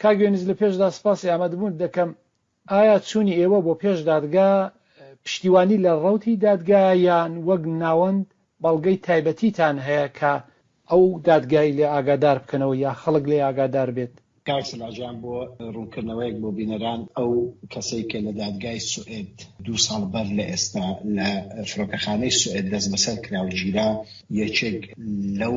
کاک یونس لە پێشدا سپاسی ئامادەبوونت دەکەم، ئایا چوونی ئێوە بۆ پێش دادگا پشتیوانی لە ڕەوتی دادگایە یان وەک ناوەند بەڵگەی تایبەتیتان هەیە کە ئەو دادگای لێ ئاگادار بکەنەوە یا خەڵک لێی ئاگادار بێت؟ کاک سەلاح جان بۆ ڕوونکردنەوەیەک بۆ بینەران ئەو کەسەی کە لە دادگای سوئێد دوو ساڵ بەر لە ئێستا لە فرۆکەخانەی سوئێد دەستبەسەر کرا و گیرا یەکێک لەو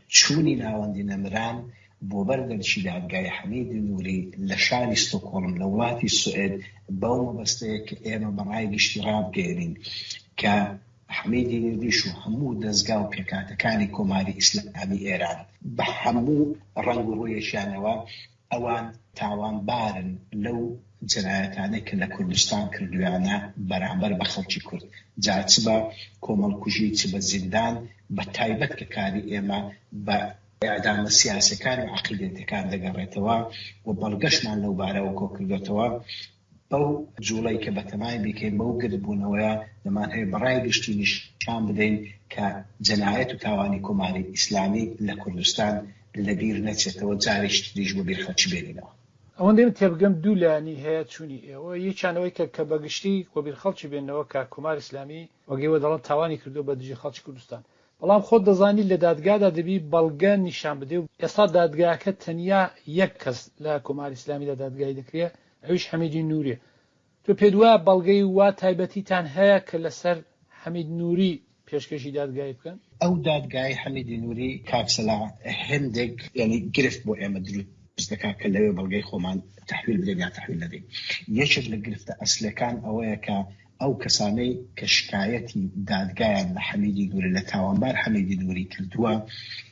چوونی ناوەندی نەمران بۆ بەر دەرکی دادگای حەمید نوری لە شاری ستۆکۆڵم لە وڵاتی سوئێد بەو مەبەستەیە کە ئێمە بە ڕای گشتی ڕابگەیەنین کە حەمیدی نوریش و هەموو دەزگا و پێکاتەکانی کۆماری ئیسلامی ئێران بە هەموو ڕەنگ و ڕوویەکیانەوە ئەوان تاوانبارن لەو جەنایەتانەی کە لە کوردستان کردویانە بەرامبەر بە خەڵکی کورد جا چ بە کۆمەڵکوژی و چ بە زیندان بە تایبەت کە کاری ئێمە بە ئێعدامە سیاسیەکان و عەقیدەیەتەکان دەگەڕێتەوە و بەڵگەشمان لەو بارەوە کۆکردۆتەوە. بەو جوڵەی کە بەتەمای بیکەین، بەو گردبوونەوەیە، دەمانهەوێت بە ڕای گشتی نیشان بدەین کە جەنایەت و تاوانی کۆماری ئیسلامی لە کوردستان لەبیر نەچێتەوە، جارێکی تریش بۆ بیرخەڵکی بێنینەوە. ئەوەندەی من تێبگەم دوو لایەنی هەیە چوونی ئێوە، یەکیان ئەوەی کە کە بە گشتی بۆ بیرخەڵکی بێننەوە کە کۆماری ئیسلامی وەک ئێوە دەڵێن تاوانی کردووە بە دژی خەڵکی کوردستان. بەڵام خۆت دەزانیت لە دادگادا دەبی بەڵگە نیشان بدەی و ئێستا دادگاکە تەنیا یەک کەس لە کۆماری ئیسلامیدا دادگایی دەکرێت ئەویش حەمیدی نوریە. تۆ پێت وایە بەڵگەی وا تایبەتیتان هەیە کە لەسەر حەمید نوری پێشکەشی دادگایی بکەن؟ ئەو دادگایی حەمیدی نوری کاک سەلاح هێندێک یانی گرفت بۆ ئێمە دروست دەکات کە لەوێ بەڵگەی خۆمان تەحویل بدەین یا تەحویل نەدەین. یەکێک لە گرفتە ئەسلەکان ئەوەیە کە ئەو کەسانەی کە شکایەتی دادگایان لە حەمیدی نوری لە تاوانبار حەمیدی نوری کردووە،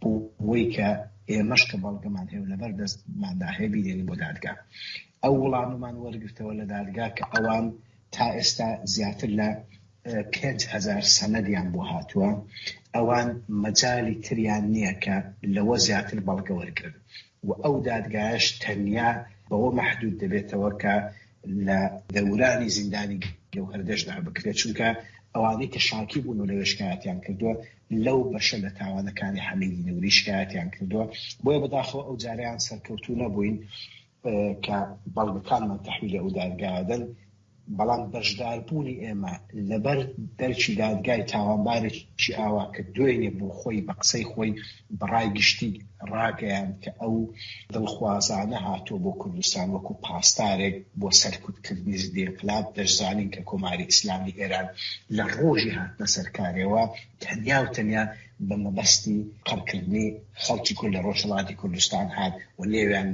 بەوەی کە ئێمەش کە بەڵگەمان هەیە و لەبەر دەستماندا هەیە بیدەینە بۆ دادگا. ئەو وڵامەمان وەرگرتەوە لە دادگا کە ئەوان تا ئێستا زیاتر لە پێنج هەزار سەنەدیان بۆ هاتووە، ئەوان مەجالی تریان نییە کە لەوە زیاتر بەڵگە وەرگرن و ئەو دادگایەش تەنیا بەوە مەحدوود دەبێتەوە کە لە دەورانی زیندانی گەوهەردەشدا بکرێت چونکە ئەوانەی کە شاکی بوون و لەوێ شکایەتیان کردووە لەو بەشە لە تاوانەکانی حەمیدی نوری شکایەتیان کردووە بۆیە بەداخەوە ئەو جاریان سەرکەوتوو نەبووین کە بەڵگەکانمان تحویلی ئەو دادگادن بەڵام بەشداربوونی ئێمە لەبەر دەرچی دادگای تاوانبارێکی ئاوا کە دوێنێ بۆ خۆی بە قسەی خۆی بە ڕای گشتی ڕاگەیاند کە ئەو دڵخوازانە هاتووە بۆ کوردستان وەکو پاسدارێک بۆ سەرکوتکردنی زدی انقلاب، دەشزانین کە کۆماری ئیسلامی ئێران لە ڕۆژی هاتنە سەر کارێوە تەنیا و تەنیا بە مەبەستی قڕکردنی خەڵکی کورد لە ڕۆژهەڵاتی کوردستان هات و نێویان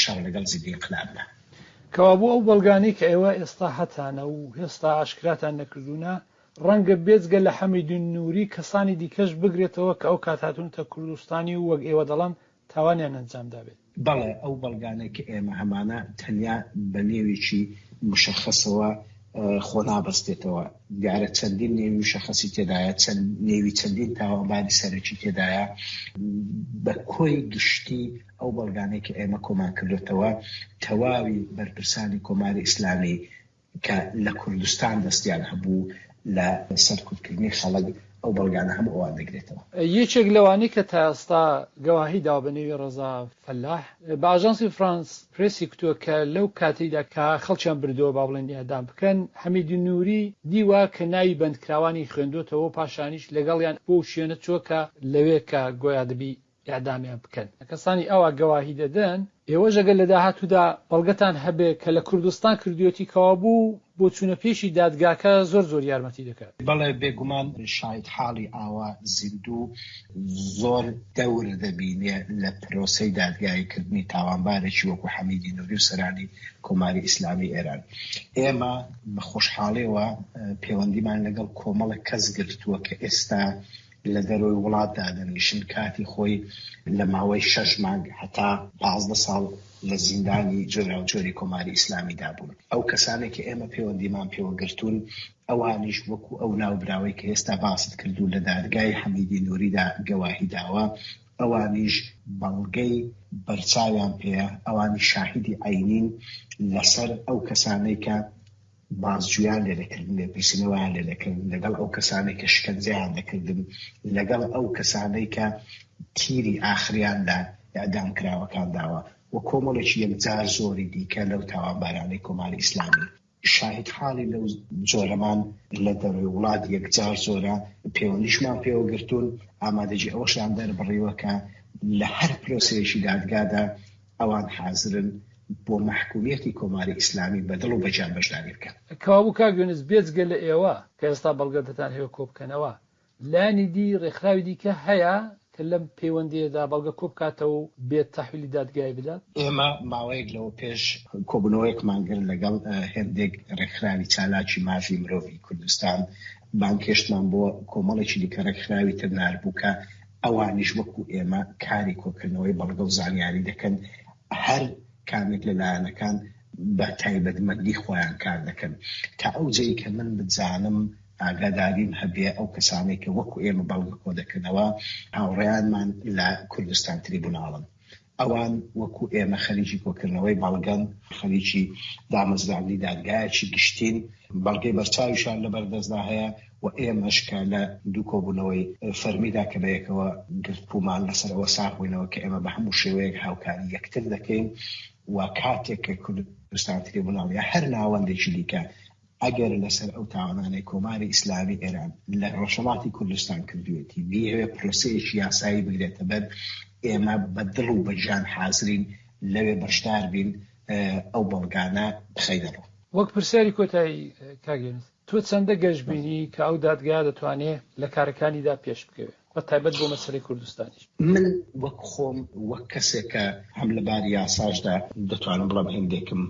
شەڕ لەگەڵ زدی انقلابدا. کەوابوو ئەو بەڵگانەی کە ئێوە ئێستا هەتانە و هێستا ئاشکراتان نەکردوونە، ڕەنگە بێجگە لە حەمیدون نوری کەسانی دیکەش بگرێتەوە کە ئەو کات هاتوونەتە کوردستانی و وەک ئێوە دەڵێن تاوانیان ئەنجام دابێت. بەڵێ ئەو بەڵگانەی کە ئێمە هەمانە تەنیا بە نێوێکی مشەخەسەوە خۆ نابەستێتەوە، دیارە چەندین نێوی مشەخەسی تێدایە، چەند نێوی چەندین تاوانباری سەرەکی تێدایە، بە کۆی گشتی ئەو بەڵگانەی کە ئێمە کۆمان کردۆتەوە تەواوی بەرپرسانی کۆماری ئیسلامی کە لە کوردستان دەستیان هەبوو لە سەرکوتکردنی خەڵک، ئەو بەڵگانە هەموو ئەوان دەگرێتەوە. یەکێک لەوانەی کە تا ئێستا گەواهی داوە بە نێوی ڕەزا فەلاح بە ئاژانسی فرانس پرێسی کوتووە کە لەو کاتەیدا کە خەڵکیان بردووە با بڵێن ئێعدام بکەن، حەمید نووری دیوە کە ناوی بەندکراوانی خوێندۆتەوە و پاشانیش لەگەڵیان بۆ شوێنە چووە کە لەوێ کە گۆیا دەبی ئیعدامیان بکەن. کەسانی ئاوا گەواهی دەدەن. ئێوەش ئەگەر لە داهاتوودا بەڵگەتان هەبێ کە لە کوردستان کردوویەتی کەوابوو بۆچوونە پێشی دادگاکە زۆر زۆر یارمەتی دەکات. بەڵێ بێگومان شاهیدحاڵی ئاوا زیندوو زۆر دەور دەبینێ لە پرۆسەی دادگایی کردنی تاوانبارێکی وەکوو حەمیدی نووری و سەرانی کۆماری ئیسلامی ئێران. ئێمە بە خۆشحاڵییەوە پێوەندیمان لەگەڵ کۆمەڵێک کەس گرتووە کە ئێستا لە دەرەوەی وڵات دادەنیشن، کاتی خۆی لە ماوەی شەش مانگ هەتا پازدە ساڵ لە زیندانی جۆراوجۆری کۆماری ئیسلامیدا بوون. ئەو کەسانەی کە ئێمە پێوەندیمان پێوە گرتوون، ئەوانیش وەکو ئەو ناوبراوەی کە ئێستا باست کرد و لە دادگای حەمیدی نووریدا گەواهی داوە، ئەوانیش بەڵگەی بەرچاویان پێیە، ئەوانیش شاهیدی عەینین لەسەر ئەو کەسانەی کە بازجویان لێ دەکردن، لێپرسینەوەیان لێ دەکردن، لەگەڵ ئەو کەسانەی کە شکەنجەیان دەکردن، لەگەڵ ئەو کەسانەی کە تیری ئاخریان لە ئیعدامکراوەکان داوە و کۆمەڵێکی یەکجار زۆری دیکە لەو تاوانبارانەی کۆماری ئیسلامی. شاهیدحاڵی لەو جۆرەمان لە دەرەوەی وڵات یەکجار زۆرە، پێوەندیشمان پێوە گرتوون، ئامادەگی ئەوەشیان دەربڕیوە کە لە هەر پرۆسەیەکی دادگادا ئەوان حازرن بۆ مەحکومیەتی کۆماری ئیسلامی بە دڵ و بە جان بەشداری بکەن. کەوابوو کاک یونس بێجگە لە ئێوە کە ئێستا بەڵگە دەتانهەوێ کۆبکەنەوە لایەنی دی ڕێکخراوی دیکە هەیە کە لەم پەیوەندیەدا بەڵگە کۆبکاتەوە و بێت تەحویلی دادگای بدات؟ ئێمە ماوەیەک لەوە پێش کۆبوونەوەیەکمان گرت لەگەڵ هێندێک ڕێکخراوی چالاکی مافی مرۆڤی کوردستان بانگهێشتمان بۆ کۆمەڵێکی دیکە ڕێکخراوی تر نارد بوو کە ئەوانیش وەکو ئێمە کاری کۆکردنەوەی بەڵگە و زانیاری دەکەن، هەر کامێک لە لایەنەکان بە تایبەتمەندی خۆیان کار دەکەن. تا ئەو جێی کە من بزانم ئاگاداریم هەبێ ئەو کەسانەی کە وەکو ئێمە بەڵگە کۆدەکەنەوە هاوڕێیانمان لە کوردستان تریبوناڵن. ئەوان وەکو ئێمە خەریکی کۆکردنەوەی بەڵگەن، خەریکی دامەزراندنی دادگایەکی گشتین، بەڵگەی بەرچاویشیان لەبەردەستدا هەیە و ئێمەش کە لە دوو کۆبوونەوەی فەرمیدا کە بەیەکەوە گرتبوومان لەسەر ئەوە ساغ بووینەوە کە ئێمە بە هەموو شێوەیەک هاوکاری یەکتر دەکەین و کاتێک کە کوردستان تریبوناڵ یا هەر ناوەندێکی دیکە ئەگەر لەسەر ئەو تاوانانەی کۆماری ئیسلامی ئێران لە ڕۆژهەڵاتی کوردستان کردوویەتی بیەوێ پرۆسەیەکی یاسایی بگرێتە بەر ئێمە بە دڵ و بەگیان حازرین لەوێ بەشدار بین ئەو بەڵگانە بخەینە ڕوو. وەک پرسیاری کۆتایی کاک یونس، تۆ چەندە گەشبینی کە ئەو دادگایە دەتوانێ لە کارەکانیدا پێشبکەوێ؟ بە تایبەت بۆ مەسەلەی کوردستانیش. من وەک خۆم وەک کەسێک کە هەم لە باری یاساشدا دەتوانم بڵێم هێندێکم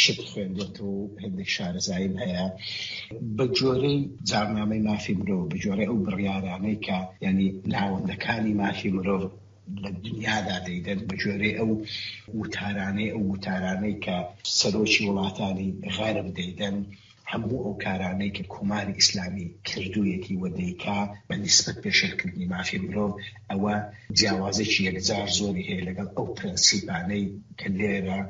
شت خوێندێتەوە و هێندێک شارەزاییم هەیە بە جۆرەی جامنامەی مافی مرۆڤ بە جۆرەی ئەو بڕیارانەی کە یعنی ناوەندەکانی مافی مرۆڤ لە دنیادا دەیدەن بە جۆرەی ئەو وتارانەی ئەو وتارانەی کە سەرۆکی وڵاتانی غەرب دەیدەن هەموو ئەو کارانەی کە کۆماری ئیسلامی کردوویەتی و دەیکا بە نیسبەت پێشێلکردنی مافی مرۆڤ، ئەوە جیاوازییەکی یەکجار زۆری هەیە لەگەڵ ئەو پرەنسیپانەی کە لێرە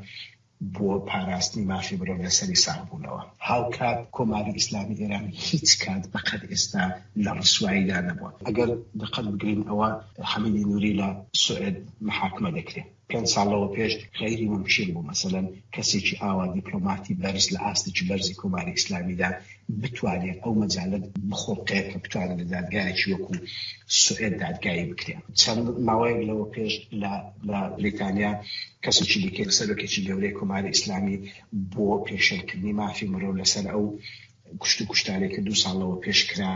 بۆ پاراستنی مافی مرۆڤ لەسەری ساغ بوونەوە. هاوکات کۆماری ئیسلامی ئێران هیچ کات بە قەد ئێستا لە ڕسواییدا نەبووە. ئەگەر دقەت بگرین ئەوە حەمیدی نووری لە سوئێد محاکمە دەکرێ. پێنج ساڵ لەوە پێش غەیری مومکین بوو مەسەلەن کەسێکی ئاوا دیپلۆماتی بەرز لە ئاستێکی بەرزی کۆماری ئیسلامیدا بتوانێ ئەو مەجالە بخوڵقێ کە بتوانێ لە دادگایەکی وەکو سوئێد دادگایی بکرێ. چەند ماوەیەک لەوە پێش لە لە بریتانیا کەسێکی دیکەی لە سەرۆکێکی گەورەی کۆماری ئیسلامی بۆ پێشێلکردنی مافی مرۆ لەسەر ئەو کوشت و کوشتارێک کە دوو ساڵ لەوە پێش کرا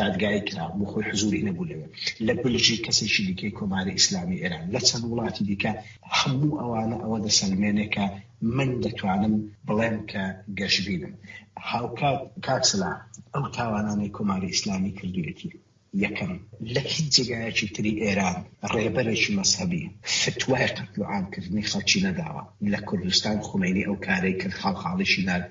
دادگایی کرا، بۆ خۆی حزووری نەبوو لەوێ. لە بلژیک کەسێکی دیکەی کۆماری ئیسلامیی ئێران، لە چەند وڵاتی دیکە، هەموو ئەوانە ئەوە دەسەلمێنێ کە من دەتوانم بڵێم کە گەشبینم. هاوکات. کاک سلاح، ئەو تاوانانەی کۆماری ئیسلامی کردوویەتی، یەکەم، لە هیچ جێگایەکی تری ئێران ڕێبەرێکی مەزهەبی فتوای قەتلوعام کردنی خەڵکی نەداوە، لە کوردستان خومەینی ئەو کارەی کرد، خاڵخاڵیشی نارد،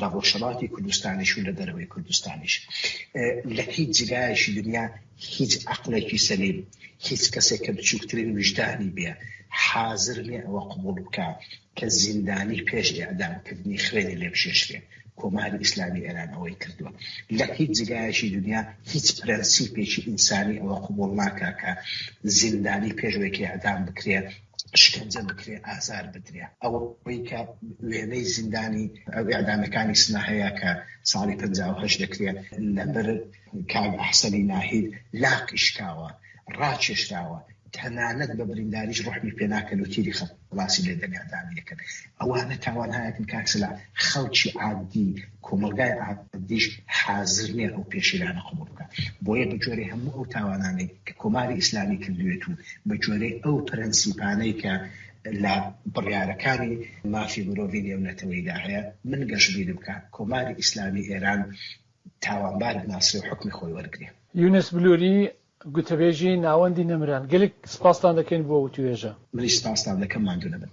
لە ڕۆژهەڵاتی کوردستانیش و لە دەرەوەی کوردستانیش لە هیچ جگایەکی دنیا هیچ عقلێکی سەلیم هیچ کەسێک کە بچووکترین وژدانی بێ حازر نیە ئەوە قبول بکە کە زیندانی پێش ئەدامکردنی خوێنی لێ بشێشرێ کۆماری ئیسلامی ئێران ئەوەی کردووە لە هیچ جگایەکی دنیا هیچ پرەنسیپێکی ئینسانی ئەوە قبول ناکە کە زیندانی پێشوێکی ئەدام بکرێ شکەنجە بکرێ ئازار بدرێ ئەوەی کە وێنەی زیندانی ئەو ئەعدامەکانی سنا هەیە کە ساڵی پ هەش دەکرێت لەبەر کاگ ئەحسەنی ناهید لاقی شکاوە ڕاکێشراوە تەنانەت بە برینداریش ڕحمی پێناکەن و تیری خەڵاسی لێ دەنگادانی دەکەن ئەوانە تاوانهایەکن کاک سلا خەڵکی عادی کۆمەڵگای عادیش حازر نیە ئەو پێشیلانە قبوڵ بکات بۆیە بەگوێرەی هەموو ئەو تاوانانەی کە کۆماری ئیسلامی کردوێت و بەگوێرەی ئەو پرەنسیپانەی کە لە بڕیارەکانی مافی مرۆڤی نێونەتەوەیدا هەیە من گەشبیرم بکە کۆماری ئیسلامی ئێران تاوانبار بناسرێ و حکمی خۆی وەرگرێ. یونس بلووری، گوتەبێژی ناوەندی نەمران، گەلێک سپاستان دەکەین بۆ وتووێژە. منیش سپاستان دەکەم، ماندوو نەبن.